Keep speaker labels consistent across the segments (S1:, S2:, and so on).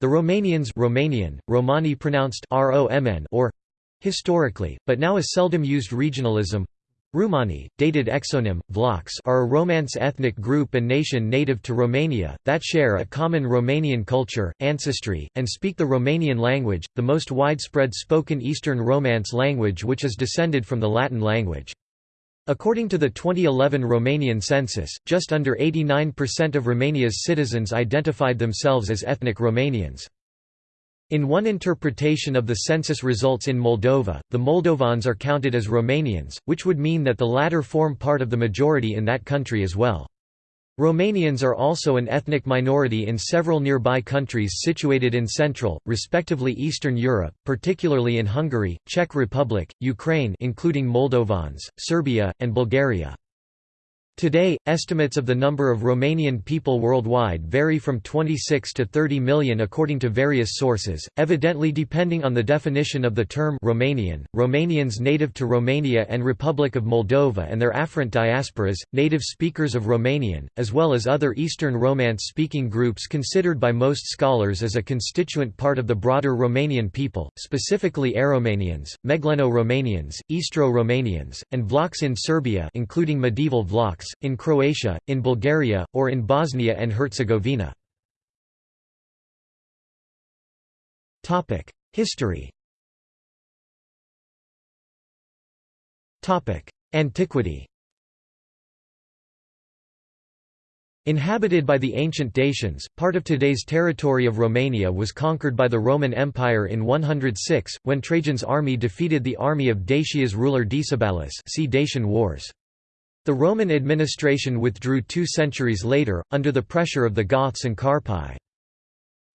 S1: The Romanians Romanian, Romani pronounced R-O-M-N or historically, but now a seldom used regionalism Rumani, dated exonym, Vlachs are a Romance ethnic group and nation native to Romania, that share a common Romanian culture, ancestry, and speak the Romanian language, the most widespread spoken Eastern Romance language which is descended from the Latin language. According to the 2011 Romanian census, just under 89% of Romania's citizens identified themselves as ethnic Romanians. In one interpretation of the census results in Moldova, the Moldovans are counted as Romanians, which would mean that the latter form part of the majority in that country as well. Romanians are also an ethnic minority in several nearby countries situated in Central, respectively Eastern Europe, particularly in Hungary, Czech Republic, Ukraine including Moldovans, Serbia, and Bulgaria. Today, estimates of the number of Romanian people worldwide vary from 26 to 30 million according to various sources, evidently depending on the definition of the term Romanian. Romanians native to Romania and Republic of Moldova and their afferent diasporas, native speakers of Romanian, as well as other Eastern Romance speaking groups considered by most scholars as a constituent part of the broader Romanian people, specifically Aromanians, Megleno-Romanians, Istro-Romanians, and Vlachs in Serbia including medieval Vlachs in Croatia, in Bulgaria, or in Bosnia and Herzegovina. History Antiquity Inhabited by the ancient Dacians, part of today's territory of Romania was conquered by the Roman Empire in 106, when Trajan's army defeated the army of Dacia's ruler Decebalus see Dacian Wars. The Roman administration withdrew two centuries later, under the pressure of the Goths and Carpi.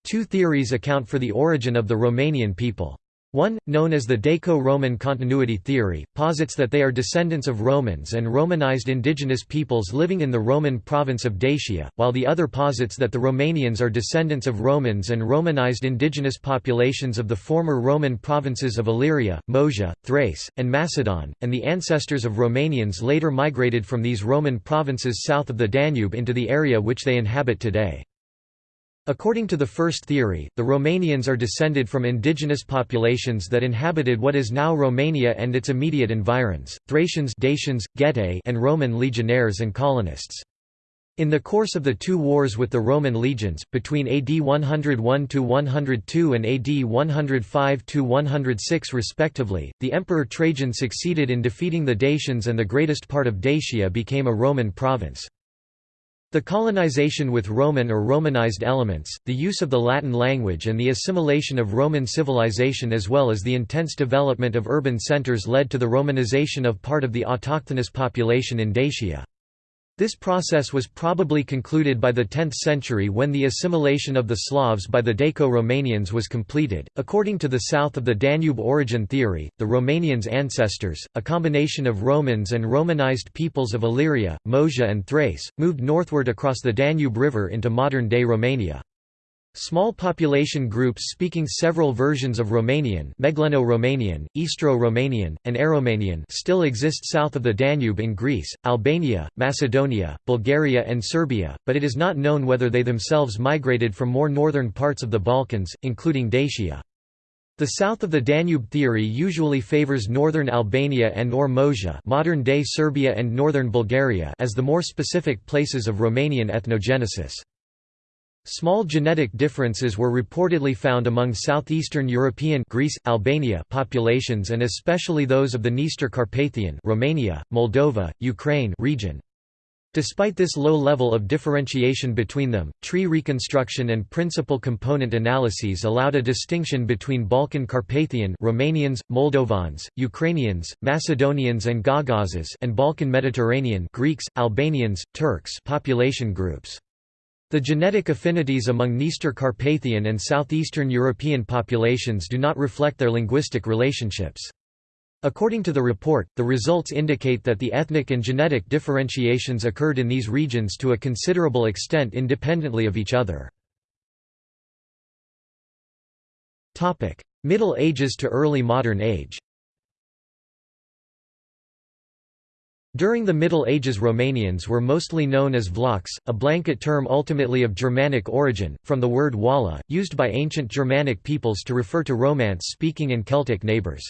S1: Two theories account for the origin of the Romanian people. One, known as the Daco-Roman continuity theory, posits that they are descendants of Romans and Romanized indigenous peoples living in the Roman province of Dacia, while the other posits that the Romanians are descendants of Romans and Romanized indigenous populations of the former Roman provinces of Illyria, Moesia, Thrace, and Macedon, and the ancestors of Romanians later migrated from these Roman provinces south of the Danube into the area which they inhabit today. According to the first theory, the Romanians are descended from indigenous populations that inhabited what is now Romania and its immediate environs, Thracians Dacians, Getae and Roman legionnaires and colonists. In the course of the two wars with the Roman legions, between AD 101–102 and AD 105–106 respectively, the Emperor Trajan succeeded in defeating the Dacians and the greatest part of Dacia became a Roman province. The colonization with Roman or Romanized elements, the use of the Latin language and the assimilation of Roman civilization as well as the intense development of urban centers led to the Romanization of part of the autochthonous population in Dacia. This process was probably concluded by the 10th century when the assimilation of the Slavs by the Daco-Romanians was completed. According to the south of the Danube origin theory, the Romanians' ancestors, a combination of Romans and Romanized peoples of Illyria, Moesia and Thrace, moved northward across the Danube River into modern-day Romania. Small population groups speaking several versions of Romanian Megleno-Romanian, Istro-Romanian, and Aromanian still exist south of the Danube in Greece, Albania, Macedonia, Bulgaria and Serbia, but it is not known whether they themselves migrated from more northern parts of the Balkans, including Dacia. The south of the Danube theory usually favors northern Albania and or Moesia modern-day Serbia and northern Bulgaria as the more specific places of Romanian ethnogenesis. Small genetic differences were reportedly found among southeastern European Greece, Albania populations and especially those of the Dniester Carpathian Romania, Moldova, Ukraine region. Despite this low level of differentiation between them, tree reconstruction and principal component analyses allowed a distinction between Balkan Carpathian Romanians, Moldovans, Ukrainians, Macedonians and Gagauzes and Balkan Mediterranean Greeks, Albanians, Turks population groups. The genetic affinities among Dniester Carpathian and southeastern European populations do not reflect their linguistic relationships. According to the report, the results indicate that the ethnic and genetic differentiations occurred in these regions to a considerable extent independently of each other. Middle Ages to early modern age During the Middle Ages Romanians were mostly known as Vlachs, a blanket term ultimately of Germanic origin, from the word walla, used by ancient Germanic peoples to refer to Romance-speaking and Celtic neighbours.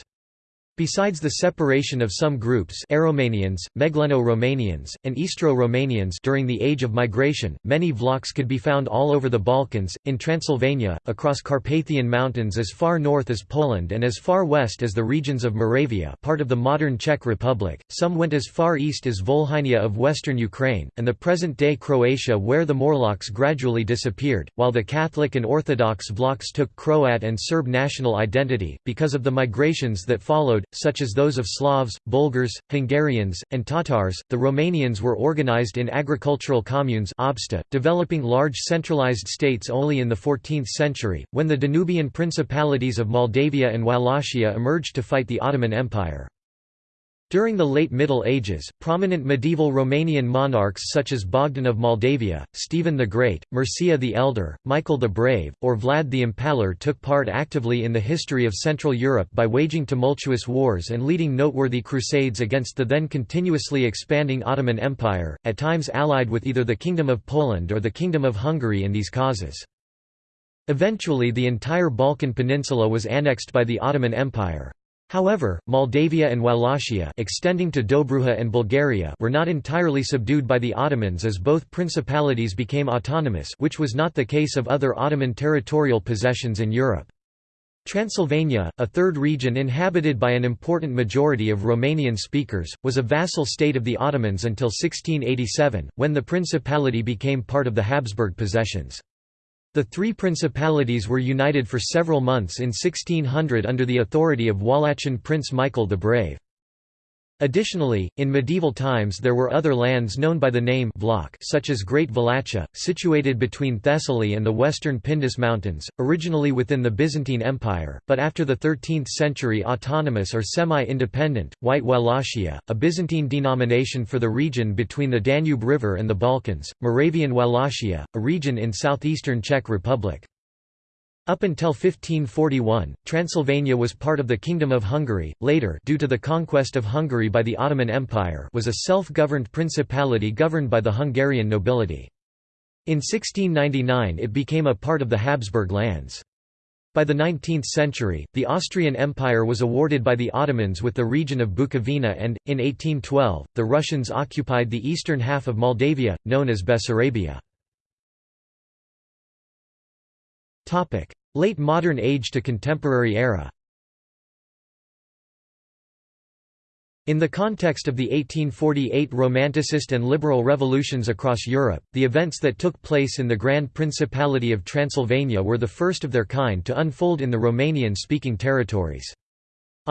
S1: Besides the separation of some groups Aromanians, Megleno-Romanians, and Istro-Romanians during the Age of Migration, many Vlachs could be found all over the Balkans, in Transylvania, across Carpathian Mountains as far north as Poland and as far west as the regions of Moravia part of the modern Czech Republic, some went as far east as Volhynia of western Ukraine, and the present-day Croatia where the Morlachs gradually disappeared, while the Catholic and Orthodox Vlachs took Croat and Serb national identity, because of the migrations that followed such as those of Slavs, Bulgars, Hungarians, and Tatars. The Romanians were organized in agricultural communes obsta, developing large centralized states only in the 14th century, when the Danubian principalities of Moldavia and Wallachia emerged to fight the Ottoman Empire. During the late Middle Ages, prominent medieval Romanian monarchs such as Bogdan of Moldavia, Stephen the Great, Mircea the Elder, Michael the Brave, or Vlad the Impaler took part actively in the history of Central Europe by waging tumultuous wars and leading noteworthy crusades against the then continuously expanding Ottoman Empire, at times allied with either the Kingdom of Poland or the Kingdom of Hungary in these causes. Eventually the entire Balkan peninsula was annexed by the Ottoman Empire. However, Moldavia and Wallachia extending to Dobruja and Bulgaria were not entirely subdued by the Ottomans as both principalities became autonomous which was not the case of other Ottoman territorial possessions in Europe. Transylvania, a third region inhabited by an important majority of Romanian speakers, was a vassal state of the Ottomans until 1687, when the principality became part of the Habsburg possessions. The three principalities were united for several months in 1600 under the authority of Wallachian Prince Michael the Brave. Additionally, in medieval times there were other lands known by the name Vlach such as Great Wallachia, situated between Thessaly and the western Pindus Mountains, originally within the Byzantine Empire, but after the 13th century autonomous or semi-independent, White Wallachia, a Byzantine denomination for the region between the Danube River and the Balkans, Moravian Wallachia, a region in southeastern Czech Republic. Up until 1541, Transylvania was part of the Kingdom of Hungary, later due to the conquest of Hungary by the Ottoman Empire was a self-governed principality governed by the Hungarian nobility. In 1699 it became a part of the Habsburg lands. By the 19th century, the Austrian Empire was awarded by the Ottomans with the region of Bukovina and, in 1812, the Russians occupied the eastern half of Moldavia, known as Bessarabia. Late Modern Age to Contemporary Era In the context of the 1848 Romanticist and Liberal revolutions across Europe, the events that took place in the Grand Principality of Transylvania were the first of their kind to unfold in the Romanian-speaking territories.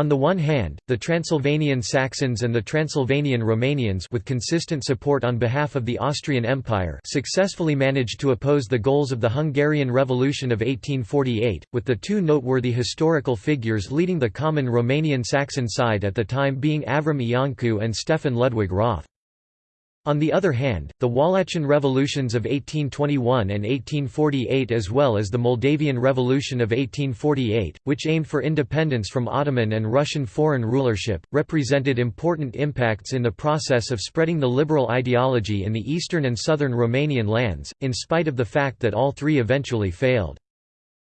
S1: On the one hand, the Transylvanian Saxons and the Transylvanian Romanians with consistent support on behalf of the Austrian Empire successfully managed to oppose the goals of the Hungarian Revolution of 1848, with the two noteworthy historical figures leading the common Romanian-Saxon side at the time being Avram Iancu and Stefan Ludwig Roth. On the other hand, the Wallachian revolutions of 1821 and 1848 as well as the Moldavian Revolution of 1848, which aimed for independence from Ottoman and Russian foreign rulership, represented important impacts in the process of spreading the liberal ideology in the eastern and southern Romanian lands, in spite of the fact that all three eventually failed.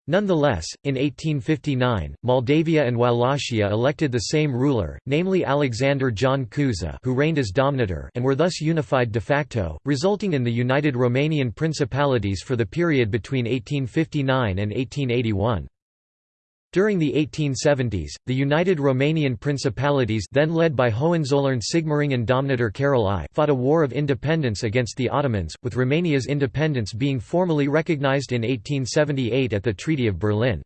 S1: Nonetheless, in 1859, Moldavia and Wallachia elected the same ruler, namely Alexander John Cuza who reigned as Domnitor and were thus unified de facto, resulting in the united Romanian principalities for the period between 1859 and 1881. During the 1870s, the United Romanian Principalities then led by Hohenzollern Sigmaringen Domnitor Carol I fought a war of independence against the Ottomans, with Romania's independence being formally recognized in 1878 at the Treaty of Berlin.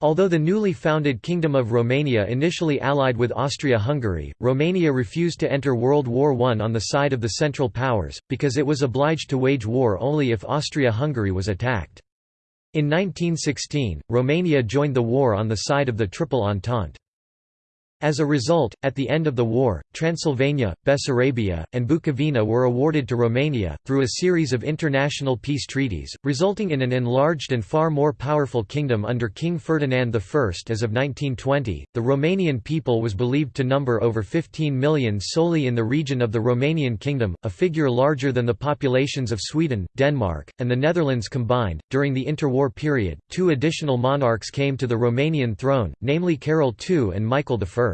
S1: Although the newly founded Kingdom of Romania initially allied with Austria-Hungary, Romania refused to enter World War I on the side of the Central Powers, because it was obliged to wage war only if Austria-Hungary was attacked. In 1916, Romania joined the war on the side of the Triple Entente. As a result, at the end of the war, Transylvania, Bessarabia, and Bukovina were awarded to Romania, through a series of international peace treaties, resulting in an enlarged and far more powerful kingdom under King Ferdinand I. As of 1920, the Romanian people was believed to number over 15 million solely in the region of the Romanian Kingdom, a figure larger than the populations of Sweden, Denmark, and the Netherlands combined. During the interwar period, two additional monarchs came to the Romanian throne, namely Carol II and Michael I.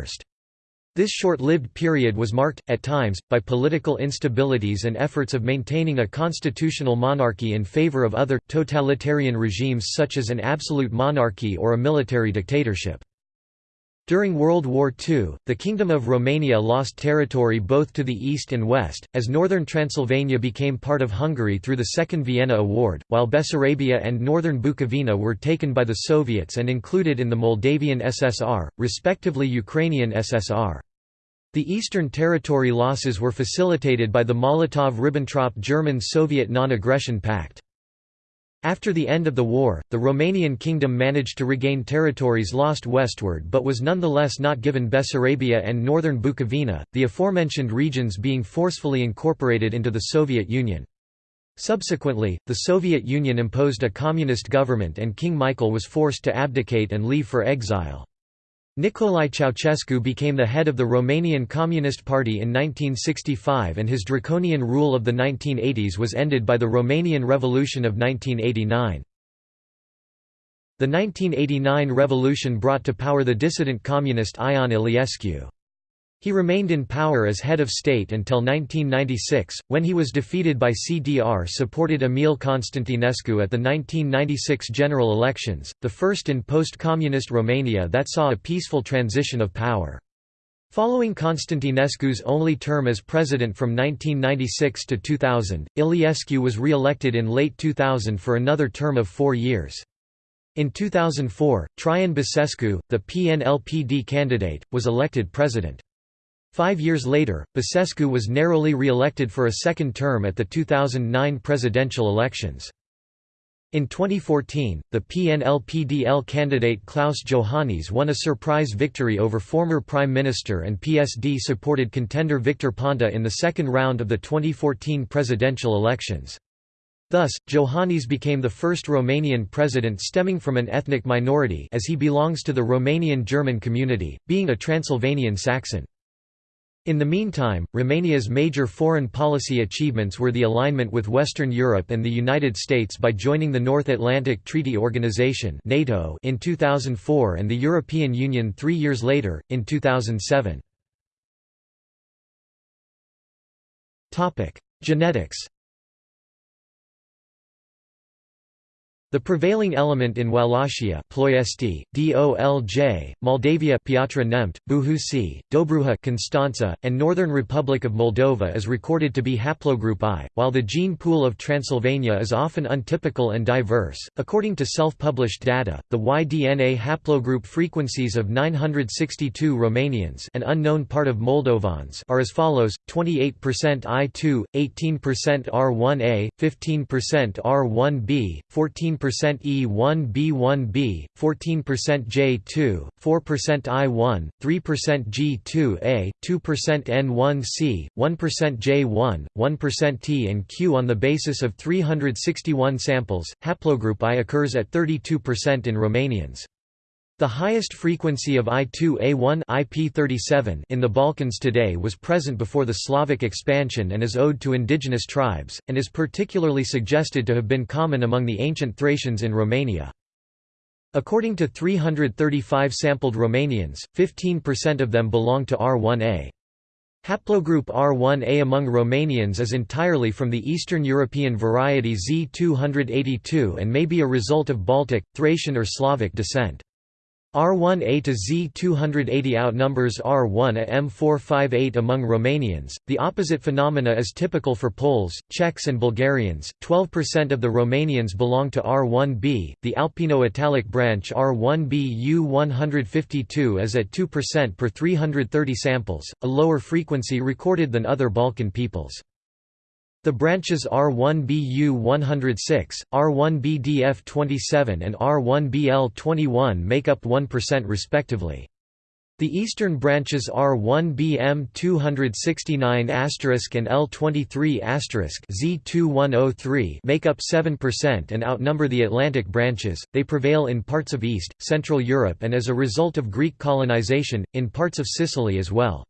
S1: This short-lived period was marked, at times, by political instabilities and efforts of maintaining a constitutional monarchy in favor of other, totalitarian regimes such as an absolute monarchy or a military dictatorship. During World War II, the Kingdom of Romania lost territory both to the east and west, as northern Transylvania became part of Hungary through the Second Vienna Award, while Bessarabia and northern Bukovina were taken by the Soviets and included in the Moldavian SSR, respectively Ukrainian SSR. The Eastern territory losses were facilitated by the Molotov–Ribbentrop German-Soviet non-aggression pact. After the end of the war, the Romanian kingdom managed to regain territories lost westward but was nonetheless not given Bessarabia and northern Bukovina, the aforementioned regions being forcefully incorporated into the Soviet Union. Subsequently, the Soviet Union imposed a communist government and King Michael was forced to abdicate and leave for exile. Nicolae Ceausescu became the head of the Romanian Communist Party in 1965 and his draconian rule of the 1980s was ended by the Romanian Revolution of 1989. The 1989 revolution brought to power the dissident communist Ion Iliescu. He remained in power as head of state until 1996, when he was defeated by CDR-supported Emil Constantinescu at the 1996 general elections, the first in post-communist Romania that saw a peaceful transition of power. Following Constantinescu's only term as president from 1996 to 2000, Iliescu was re-elected in late 2000 for another term of four years. In 2004, Traian Basescu, the PNLPD candidate, was elected president. Five years later, Basescu was narrowly re-elected for a second term at the 2009 presidential elections. In 2014, the PNL-PDL candidate Klaus Iohannis won a surprise victory over former Prime Minister and PSD-supported contender Victor Ponta in the second round of the 2014 presidential elections. Thus, Iohannis became the first Romanian president stemming from an ethnic minority as he belongs to the Romanian German community, being a Transylvanian Saxon. In the meantime, Romania's major foreign policy achievements were the alignment with Western Europe and the United States by joining the North Atlantic Treaty Organization (NATO) in 2004 and the European Union 3 years later in 2007. Topic: Genetics The prevailing element in Wallachia Ploiesti, DOLJ, Moldavia Piatra Neamț, Buhusi, Dobruja Constanța, and Northern Republic of Moldova is recorded to be haplogroup I, while the gene pool of Transylvania is often untypical and diverse. According to self-published data, the Y-DNA haplogroup frequencies of 962 Romanians an unknown part of Moldovans are as follows, 28% I2, 18% R1A, 15% R1B, 14% E1B1B, 14% J2, 4% I1, 3% G2A, 2% N1C, 1% J1, 1% T and Q on the basis of 361 samples. Haplogroup I occurs at 32% in Romanians. The highest frequency of I2A1 IP37 in the Balkans today was present before the Slavic expansion and is owed to indigenous tribes, and is particularly suggested to have been common among the ancient Thracians in Romania. According to 335 sampled Romanians, 15% of them belong to R1A. Haplogroup R1A among Romanians is entirely from the Eastern European variety Z282 and may be a result of Baltic, Thracian or Slavic descent. R1A to Z280 outnumbers R1 A M458 among Romanians. The opposite phenomena is typical for Poles, Czechs, and Bulgarians. 12% of the Romanians belong to R1B. The Alpino Italic branch R1B U152 is at 2% per 330 samples, a lower frequency recorded than other Balkan peoples. The branches R1BU106, R1BDF27 and R1BL21 make up 1% respectively. The eastern branches R1BM 269 and L23 Z2103 make up 7% and outnumber the Atlantic branches. They prevail in parts of East, Central Europe and as a result of Greek colonization, in parts of Sicily as well.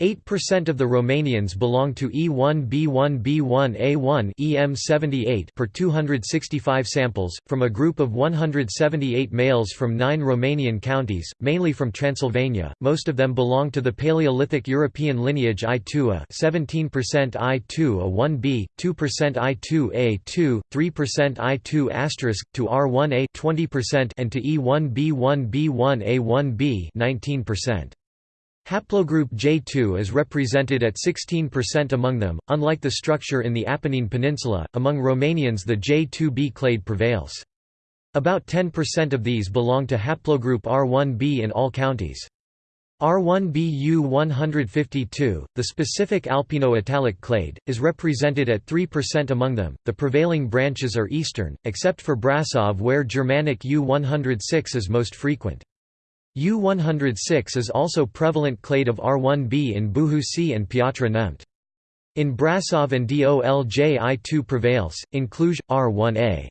S1: 8% of the Romanians belong to E1B1B1A1 EM78 per 265 samples, from a group of 178 males from nine Romanian counties, mainly from Transylvania. Most of them belong to the Paleolithic European lineage I2A 17% I2A1B, 2% I2A2, 3% I2 to R1A 20% and to E1B1B1A1B 19%. Haplogroup J2 is represented at 16% among them. Unlike the structure in the Apennine Peninsula, among Romanians the J2b clade prevails. About 10% of these belong to haplogroup R1b in all counties. R1BU 152, the specific alpino-italic clade, is represented at 3% among them. The prevailing branches are eastern, except for Brasov where Germanic U106 is most frequent. U-106 is also prevalent clade of R1b in Buhusi and Piatra Neamț. In Brasov and Dolj I2 prevails, in Cluj, R1a.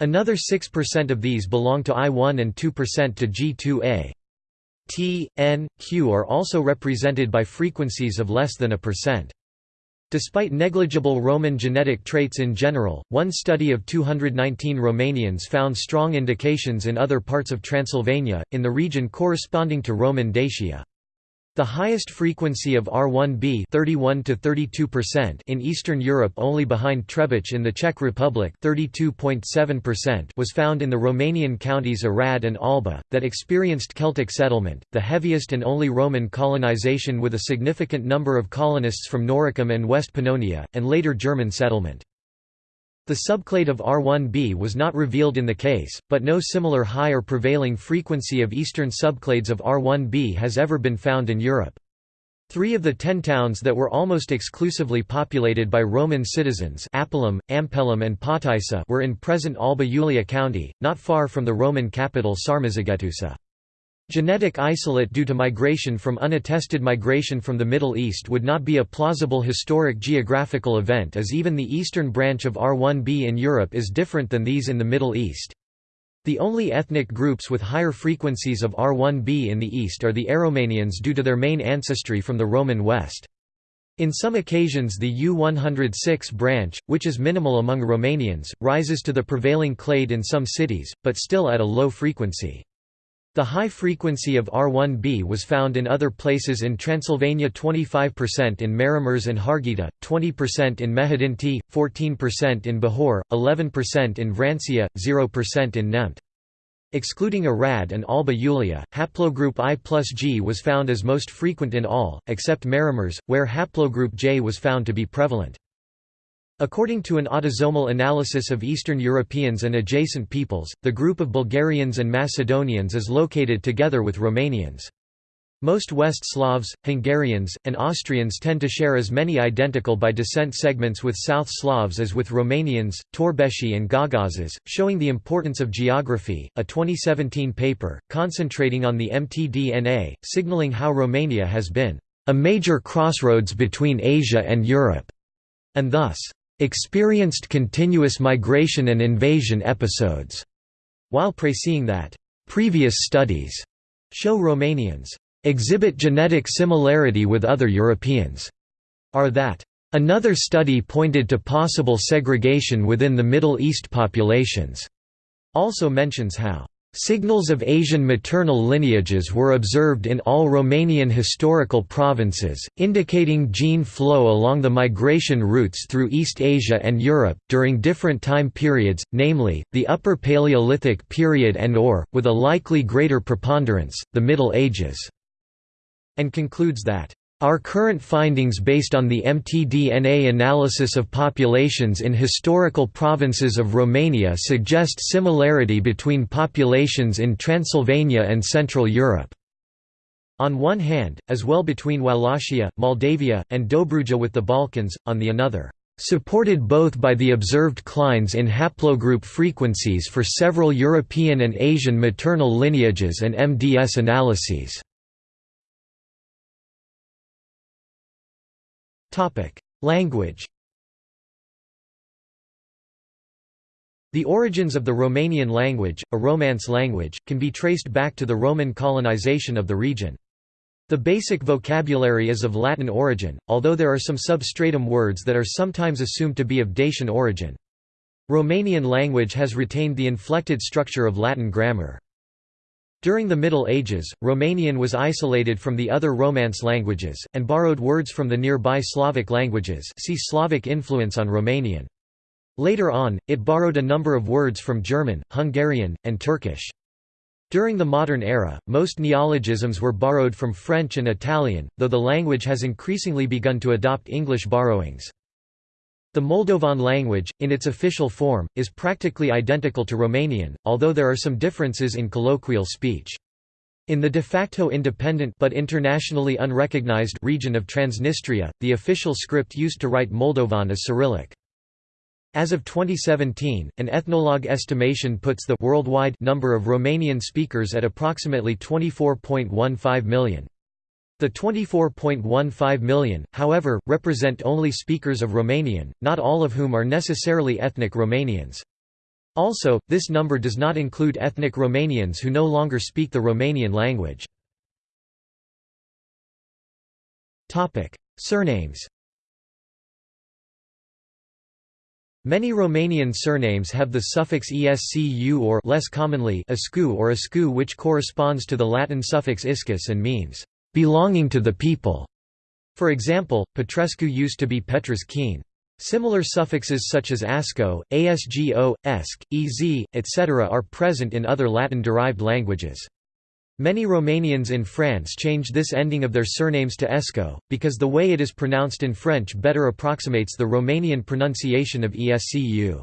S1: Another 6% of these belong to I1 and 2% to G2a. T, N, Q are also represented by frequencies of less than a percent. Despite negligible Roman genetic traits in general, one study of 219 Romanians found strong indications in other parts of Transylvania, in the region corresponding to Roman Dacia. The highest frequency of R1b 31 to 32% in Eastern Europe only behind Trebich in the Czech Republic 32.7% was found in the Romanian counties Arad and Alba, that experienced Celtic settlement, the heaviest and only Roman colonization with a significant number of colonists from Noricum and West Pannonia, and later German settlement. The subclade of R1b was not revealed in the case, but no similar high or prevailing frequency of eastern subclades of R1b has ever been found in Europe. Three of the ten towns that were almost exclusively populated by Roman citizens Apulum, Ampelum and Potaissa were in present Alba Iulia County, not far from the Roman capital Sarmizegetusa. Genetic isolate due to migration from unattested migration from the Middle East would not be a plausible historic geographical event as even the eastern branch of R1b in Europe is different than these in the Middle East. The only ethnic groups with higher frequencies of R1b in the East are the Aromanians due to their main ancestry from the Roman West. In some occasions the U-106 branch, which is minimal among Romanians, rises to the prevailing clade in some cities, but still at a low frequency. The high frequency of R1b was found in other places in Transylvania 25% in Maramureș and Harghita, 20% in Mehedinti, 14% in Bihor, 11% in Vrancea, 0% in Neamț. Excluding Arad and Alba Iulia, haplogroup I plus G was found as most frequent in all, except Maramureș, where haplogroup J was found to be prevalent. According to an autosomal analysis of Eastern Europeans and adjacent peoples, the group of Bulgarians and Macedonians is located together with Romanians. Most West Slavs, Hungarians, and Austrians tend to share as many identical by descent segments with South Slavs as with Romanians, Torbeshi and Gagauzes, showing the importance of geography. A 2017 paper, concentrating on the mtDNA, signaling how Romania has been a major crossroads between Asia and Europe, and thus experienced continuous migration and invasion episodes, while praising that previous studies show Romanians exhibit genetic similarity with other Europeans, are that another study pointed to possible segregation within the Middle East populations, also mentions how Signals of Asian maternal lineages were observed in all Romanian historical provinces, indicating gene flow along the migration routes through East Asia and Europe, during different time periods, namely, the Upper Paleolithic period and or, with a likely greater preponderance, the Middle Ages", and concludes that our current findings based on the mtDNA analysis of populations in historical provinces of Romania suggest similarity between populations in Transylvania and Central Europe. On one hand, as well between Wallachia, Moldavia, and Dobruja with the Balkans, on the another supported both by the observed clines in haplogroup frequencies for several European and Asian maternal lineages and MDS analyses. Language The origins of the Romanian language, a Romance language, can be traced back to the Roman colonization of the region. The basic vocabulary is of Latin origin, although there are some substratum words that are sometimes assumed to be of Dacian origin. Romanian language has retained the inflected structure of Latin grammar. During the Middle Ages, Romanian was isolated from the other Romance languages, and borrowed words from the nearby Slavic languages see Slavic influence on Romanian. Later on, it borrowed a number of words from German, Hungarian, and Turkish. During the modern era, most neologisms were borrowed from French and Italian, though the language has increasingly begun to adopt English borrowings. The Moldovan language, in its official form, is practically identical to Romanian, although there are some differences in colloquial speech. In the de facto independent but internationally unrecognized region of Transnistria, the official script used to write Moldovan is Cyrillic. As of 2017, an ethnologue estimation puts the worldwide number of Romanian speakers at approximately 24.15 million. The 24.15 million, however, represent only speakers of Romanian, not all of whom are necessarily ethnic Romanians. Also, this number does not include ethnic Romanians who no longer speak the Romanian language. Surnames Many Romanian surnames have the suffix escu or less commonly escu or escu which corresponds to the Latin suffix iscus and means belonging to the people. For example, Petrescu used to be Petriscus. Similar suffixes such as asco, asgo, esc, ez, etc. are present in other Latin-derived languages. Many Romanians in France change this ending of their surnames to esco, because the way it is pronounced in French better approximates the Romanian pronunciation of escu.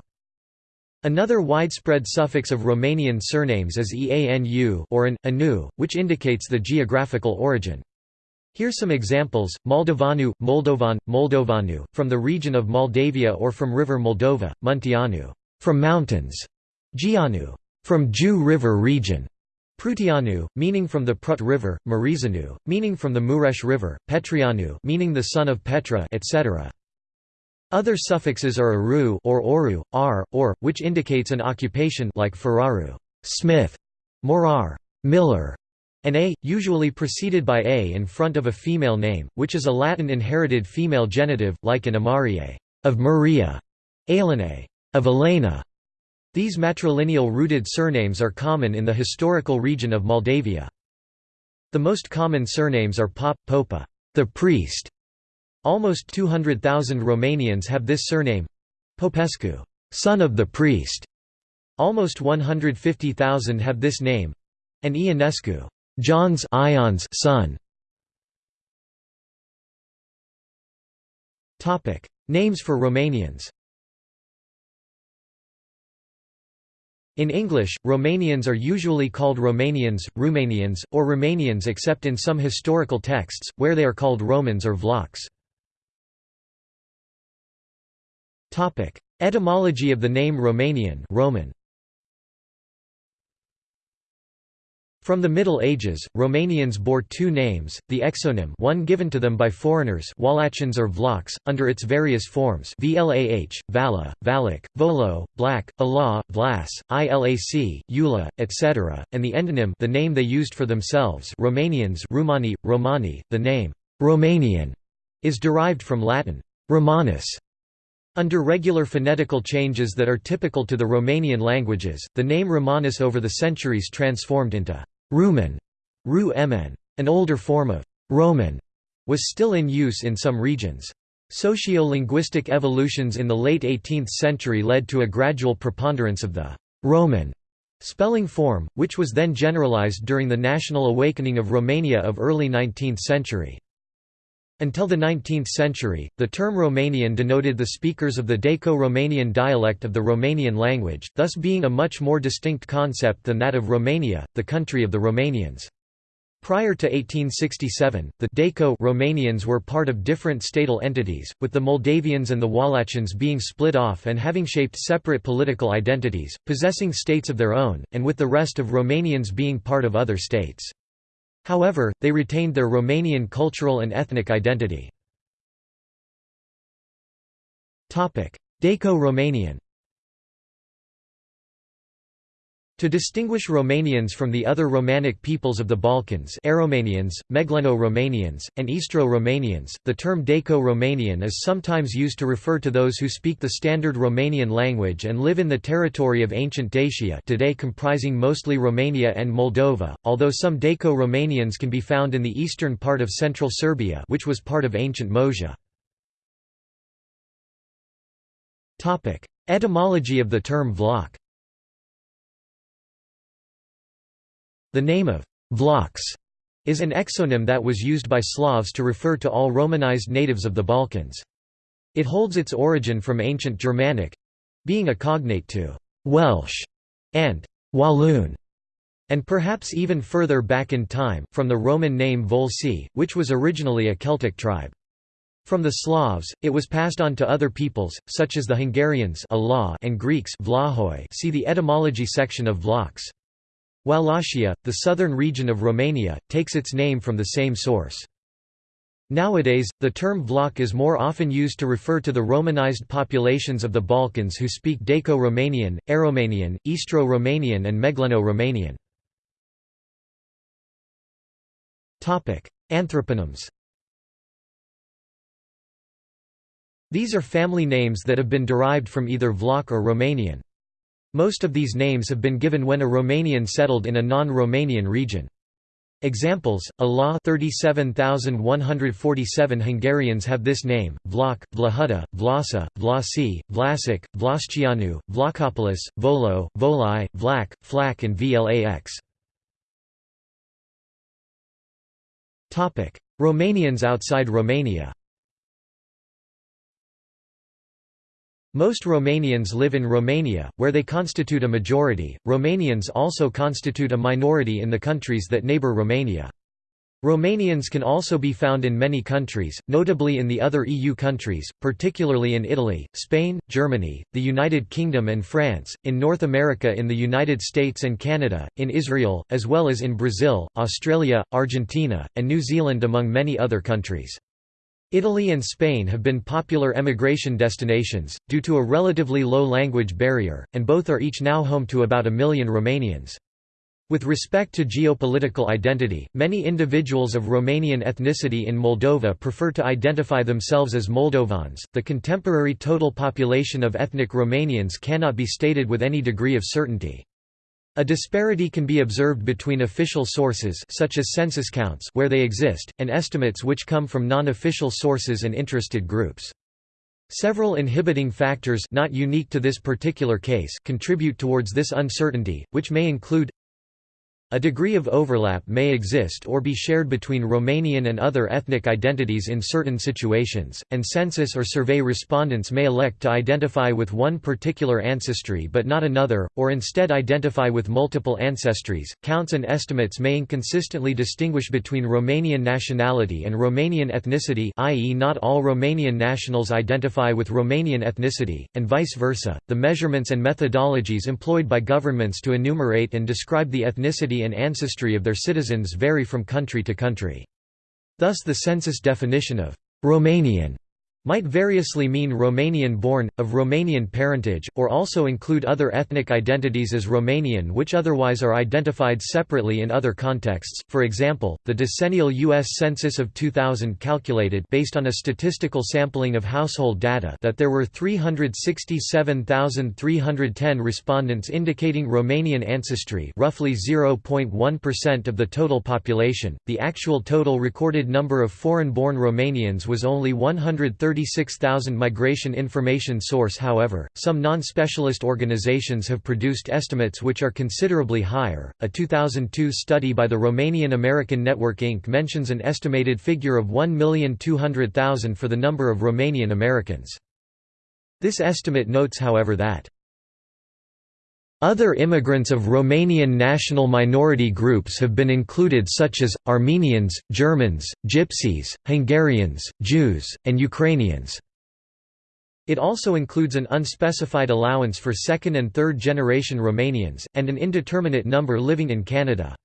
S1: Another widespread suffix of Romanian surnames is eanu or an, anu, which indicates the geographical origin. Here are some examples, Moldovanu, Moldovan, Moldovanu, from the region of Moldavia or from river Moldova, Munteanu, from mountains, Jianu, from Jiu River region, Prutianu, meaning from the Prut River, Mureșanu, meaning from the Mureș River, Petrianu, meaning the son of Petra, etc. Other suffixes are aru or oru, ar, or, which indicates an occupation like feraru, smith, morar, miller, and a, usually preceded by a in front of a female name, which is a Latin inherited female genitive, like in Amarie, of Maria, Elene, of Elena. These matrilineal-rooted surnames are common in the historical region of Moldavia. The most common surnames are Pop, Popa, the priest, Almost 200,000 Romanians have this surname Popescu, son of the priest. Almost 150,000 have this name and Ionescu, John's Ion's son. Topic: Names for Romanians. In English, Romanians are usually called Romanians, Romanians, or Romanians except in some historical texts, where they are called Romans or Vlachs. Topic: Etymology of the name Romanian Roman. From the Middle Ages, Romanians bore two names, the exonym one given to them by foreigners Wallachians or Vlachs, under its various forms Vlah, Vala, Valak, Volo, Black, Ala, Vlas, Ilac, Eula, etc., and the endonym the name they used for themselves Romanians Romani, Romani, the name Romanian is derived from Latin Romanus, under regular phonetical changes that are typical to the Romanian languages, the name Romanus over the centuries transformed into Rumen, Ru An older form of Roman was still in use in some regions. Socio-linguistic evolutions in the late 18th century led to a gradual preponderance of the Roman spelling form, which was then generalized during the national awakening of Romania of early 19th century. Until the 19th century, the term Romanian denoted the speakers of the Daco-Romanian dialect of the Romanian language, thus being a much more distinct concept than that of Romania, the country of the Romanians. Prior to 1867, the Daco Romanians were part of different statal entities, with the Moldavians and the Wallachians being split off and having shaped separate political identities, possessing states of their own, and with the rest of Romanians being part of other states. However, they retained their Romanian cultural and ethnic identity. Daco-Romanian To distinguish Romanians from the other Romanic peoples of the Balkans Aromanians, Megleno-Romanians, and Istro-Romanians, the term Daco-Romanian is sometimes used to refer to those who speak the standard Romanian language and live in the territory of ancient Dacia today comprising mostly Romania and Moldova, although some Daco-Romanians can be found in the eastern part of central Serbia which was part of ancient Moesia. Etymology of the term Vlach The name of Vlachs is an exonym that was used by Slavs to refer to all Romanized natives of the Balkans. It holds its origin from ancient Germanic—being a cognate to «Welsh» and «Walloon», and perhaps even further back in time, from the Roman name Volsi, which was originally a Celtic tribe. From the Slavs, it was passed on to other peoples, such as the Hungarians and Greeks see the etymology section of Vlachs. Wallachia, the southern region of Romania, takes its name from the same source. Nowadays, the term Vlach is more often used to refer to the Romanized populations of the Balkans who speak Daco-Romanian, Aromanian, Istro-Romanian and Megleno-Romanian. Anthroponyms These are family names that have been derived from either Vlach or Romanian. Most of these names have been given when a Romanian settled in a non-Romanian region. Examples: Allah 37147 Hungarians have this name: Vlach, Vlahuta, Vlasa, Vlasi, Vlasic, Vlascianu, Vlachopoulos, Volo, Volai, Vlach, Flak and Vlax. Romanians outside Romania. Most Romanians live in Romania, where they constitute a majority. Romanians also constitute a minority in the countries that neighbour Romania. Romanians can also be found in many countries, notably in the other EU countries, particularly in Italy, Spain, Germany, the United Kingdom and France, in North America in the United States and Canada, in Israel, as well as in Brazil, Australia, Argentina, and New Zealand among many other countries. Italy and Spain have been popular emigration destinations, due to a relatively low language barrier, and both are each now home to about a million Romanians. With respect to geopolitical identity, many individuals of Romanian ethnicity in Moldova prefer to identify themselves as Moldovans. The contemporary total population of ethnic Romanians cannot be stated with any degree of certainty. A disparity can be observed between official sources such as census counts where they exist, and estimates which come from non-official sources and interested groups. Several inhibiting factors not unique to this particular case contribute towards this uncertainty, which may include a degree of overlap may exist or be shared between Romanian and other ethnic identities in certain situations, and census or survey respondents may elect to identify with one particular ancestry but not another, or instead identify with multiple ancestries. Counts and estimates may inconsistently distinguish between Romanian nationality and Romanian ethnicity, i.e., not all Romanian nationals identify with Romanian ethnicity, and vice versa. The measurements and methodologies employed by governments to enumerate and describe the ethnicity and ancestry of their citizens vary from country to country. Thus the census definition of «Romanian» might variously mean Romanian-born, of Romanian parentage, or also include other ethnic identities as Romanian which otherwise are identified separately in other contexts. For example, the decennial U.S. Census of 2000 calculated based on a statistical sampling of household data that there were 367,310 respondents indicating Romanian ancestry roughly 0.1% of the total population. The actual total recorded number of foreign-born Romanians was only 130 36,000 migration information source however, some non-specialist organizations have produced estimates which are considerably higher. A 2002 study by the Romanian American Network Inc. mentions an estimated figure of 1,200,000 for the number of Romanian Americans. This estimate notes however that other immigrants of Romanian national minority groups have been included such as, Armenians, Germans, Gypsies, Hungarians, Jews, and Ukrainians. It also includes an unspecified allowance for second and third generation Romanians, and an indeterminate number living in Canada.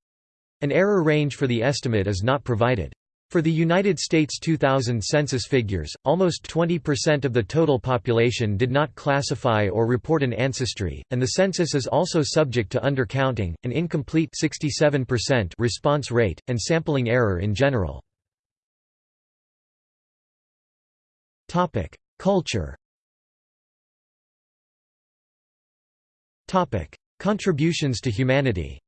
S1: An error range for the estimate is not provided. For the United States 2000 census figures, almost 20% of the total population did not classify or report an ancestry, and the census is also subject to undercounting, an incomplete 67% response rate, and sampling error in general. Culture Contributions to humanity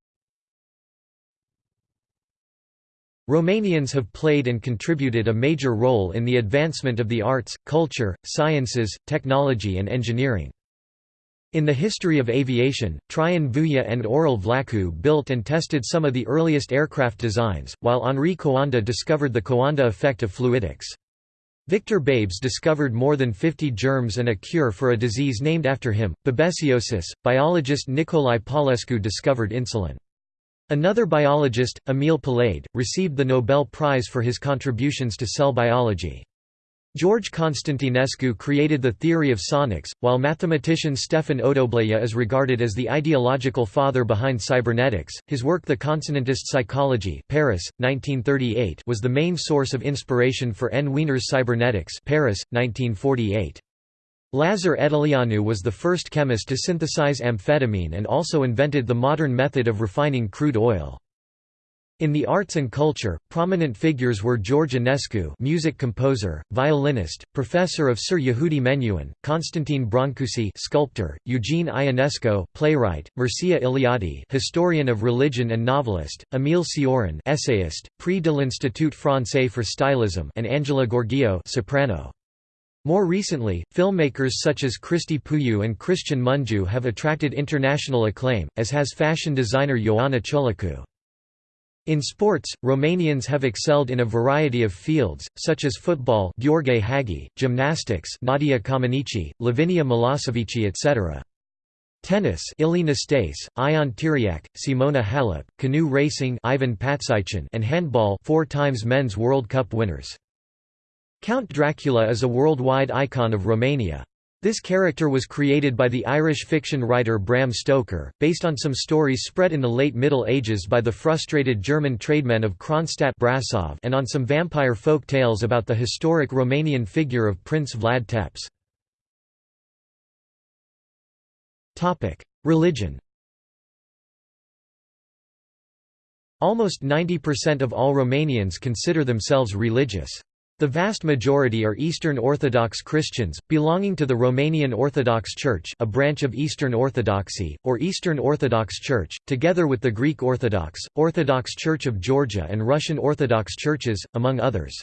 S1: Romanians have played and contributed a major role in the advancement of the arts, culture, sciences, technology and engineering. In the history of aviation, Traian Vuia and Aurel Vlaicu built and tested some of the earliest aircraft designs, while Henri Coanda discovered the Coanda effect of fluidics. Victor Babes discovered more than 50 germs and a cure for a disease named after him, babesiosis. Biologist Nicolae Paulescu discovered insulin. Another biologist, Emil Palade, received the Nobel Prize for his contributions to cell biology. George Constantinescu created the theory of sonics, while mathematician Stefan Odobleia is regarded as the ideological father behind cybernetics. His work The Consonantist Psychology Paris, 1938 was the main source of inspiration for N. Wiener's Cybernetics Paris, 1948. Lazar Edeleanu was the first chemist to synthesize amphetamine and also invented the modern method of refining crude oil. In the arts and culture, prominent figures were George Enescu music composer, violinist, professor of Sir Yehudi Menuhin, Constantine Brancusi sculptor, Eugene Ionesco playwright, Mircea Eliade historian of religion and novelist, Émile Cioran essayist, Prix de l'Institut français for stylism and Angela Gheorghiu soprano. More recently, filmmakers such as Cristi Puiu and Cristian Mungiu have attracted international acclaim, as has fashion designer Ioana Ciolacu. In sports, Romanians have excelled in a variety of fields, such as football Gheorghe Hagi, gymnastics Nadia Comaneci, Lavinia Milosevici etc. Tennis Ilie Nastase, Ion Tiriac, Simona Halep, canoe racing Ivan Patzaichin and handball four times men's World Cup winners. Count Dracula is a worldwide icon of Romania. This character was created by the Irish fiction writer Bram Stoker, based on some stories spread in the late Middle Ages by the frustrated German trademen of Kronstadt Brasov and on some vampire folk tales about the historic Romanian figure of Prince Vlad Tepes. Religion Almost 90% of all Romanians consider themselves religious. The vast majority are Eastern Orthodox Christians, belonging to the Romanian Orthodox Church a branch of Eastern Orthodoxy, or Eastern Orthodox Church, together with the Greek Orthodox, Orthodox Church of Georgia and Russian Orthodox churches, among others.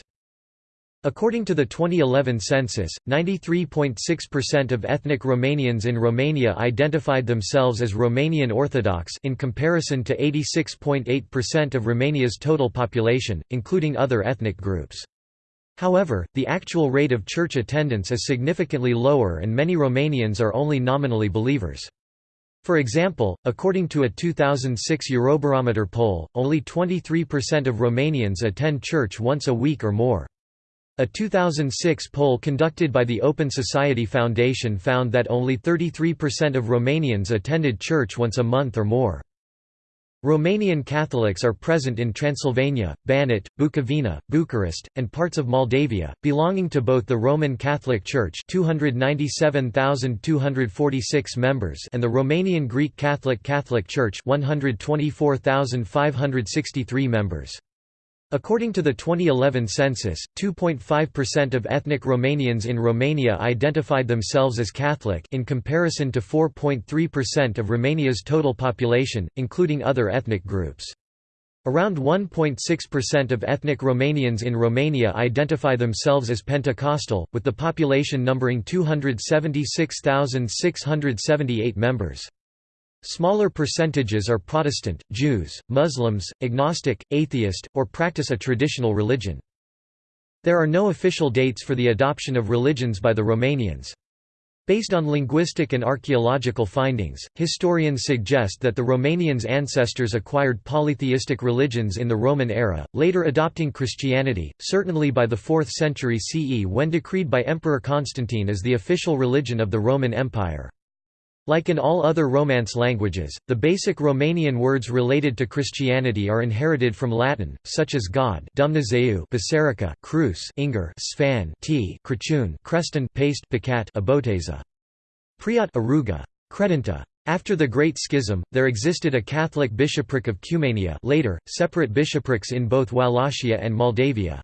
S1: According to the 2011 census, 93.6% of ethnic Romanians in Romania identified themselves as Romanian Orthodox in comparison to 86.8% of Romania's total population, including other ethnic groups. However, the actual rate of church attendance is significantly lower and many Romanians are only nominally believers. For example, according to a 2006 Eurobarometer poll, only 23% of Romanians attend church once a week or more. A 2006 poll conducted by the Open Society Foundation found that only 33% of Romanians attended church once a month or more. Romanian Catholics are present in Transylvania, Banat, Bukovina, Bucharest, and parts of Moldavia, belonging to both the Roman Catholic Church 297,246 members and the Romanian Greek Catholic Catholic Church 124,563 members. According to the 2011 census, 2.5% of ethnic Romanians in Romania identified themselves as Catholic in comparison to 4.3% of Romania's total population, including other ethnic groups. Around 1.6% of ethnic Romanians in Romania identify themselves as Pentecostal, with the population numbering 276,678 members. Smaller percentages are Protestant, Jews, Muslims, agnostic, atheist, or practice a traditional religion. There are no official dates for the adoption of religions by the Romanians. Based on linguistic and archaeological findings, historians suggest that the Romanians' ancestors acquired polytheistic religions in the Roman era, later adopting Christianity, certainly by the 4th century CE when decreed by Emperor Constantine as the official religion of the Roman Empire. Like in all other Romance languages, the basic Romanian words related to Christianity are inherited from Latin, such as God Dumnezeu Biserica Cruz Inger Sfan T Crăciun Creștin Paste Picat Aboteza Priat Aruga Credință after the Great Schism, there existed a Catholic bishopric of Cumania later, separate bishoprics in both Wallachia and Moldavia.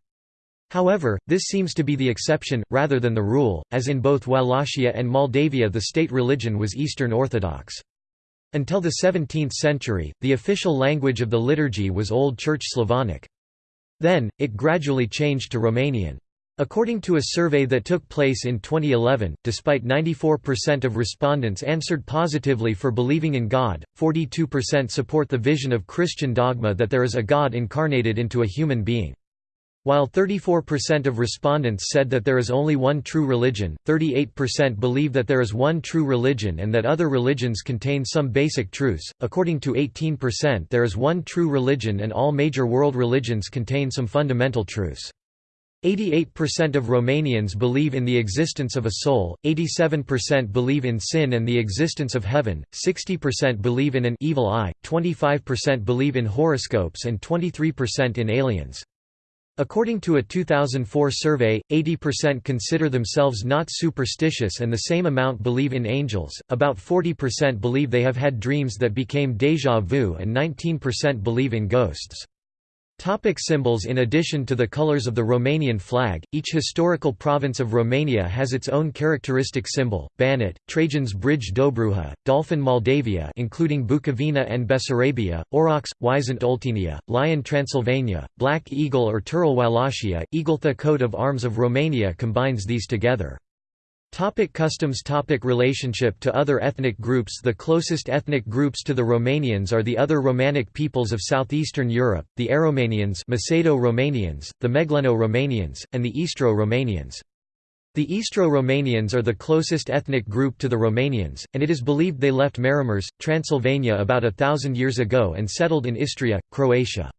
S1: However, this seems to be the exception, rather than the rule, as in both Wallachia and Moldavia the state religion was Eastern Orthodox. Until the 17th century, the official language of the liturgy was Old Church Slavonic. Then, it gradually changed to Romanian. According to a survey that took place in 2011, despite 94% of respondents answered positively for believing in God, 42% support the vision of Christian dogma that there is a God incarnated into a human being. While 34% of respondents said that there is only one true religion, 38% believe that there is one true religion and that other religions contain some basic truths. According to 18%, there is one true religion and all major world religions contain some fundamental truths. 88% of Romanians believe in the existence of a soul, 87% believe in sin and the existence of heaven, 60% believe in an evil eye, 25% believe in horoscopes and 23% in aliens. According to a 2004 survey, 80% consider themselves not superstitious and the same amount believe in angels, about 40% believe they have had dreams that became déjà vu and 19% believe in ghosts. Topic symbols In addition to the colors of the Romanian flag, each historical province of Romania has its own characteristic symbol, Banat, Trajan's Bridge Dobruja, Dolphin Moldavia including Bukovina and Bessarabia, Aurochs, Wisent Oltenia, Lion Transylvania, Black Eagle or Turul Wallachia, Eagletha coat of arms of Romania combines these together. Topic customs Topic Relationship to other ethnic groups The closest ethnic groups to the Romanians are the other Romanic peoples of southeastern Europe, the Aromanians Macedo-Romanians, the Megleno-Romanians, and the Istro-Romanians. The Istro-Romanians are the closest ethnic group to the Romanians, and it is believed they left Maramureș, Transylvania about a thousand years ago and settled in Istria, Croatia.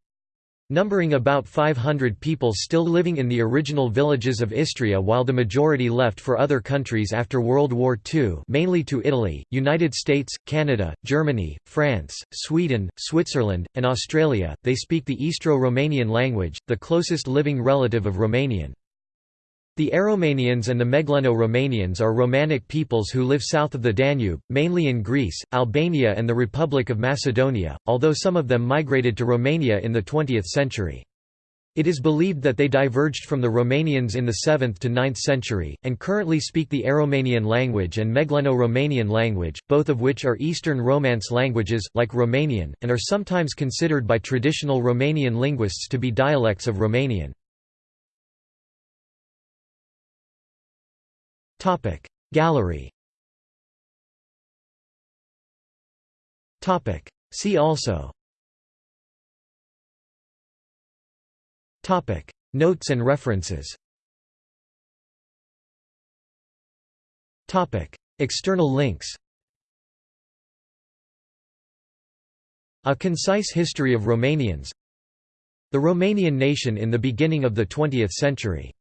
S1: Numbering about 500 people still living in the original villages of Istria while the majority left for other countries after World War II mainly to Italy, United States, Canada, Germany, France, Sweden, Switzerland, and Australia, they speak the Istro-Romanian language, the closest living relative of Romanian. The Aromanians and the Megleno-Romanians are Romanic peoples who live south of the Danube, mainly in Greece, Albania and the Republic of Macedonia, although some of them migrated to Romania in the 20th century. It is believed that they diverged from the Romanians in the 7th to 9th century, and currently speak the Aromanian language and Megleno-Romanian language, both of which are Eastern Romance languages, like Romanian, and are sometimes considered by traditional Romanian linguists to be dialects of Romanian. Gallery. See also. Topic. Notes and references. Topic. External links. A Concise History of Romanians. The Romanian Nation in the Beginning of the Twentieth Century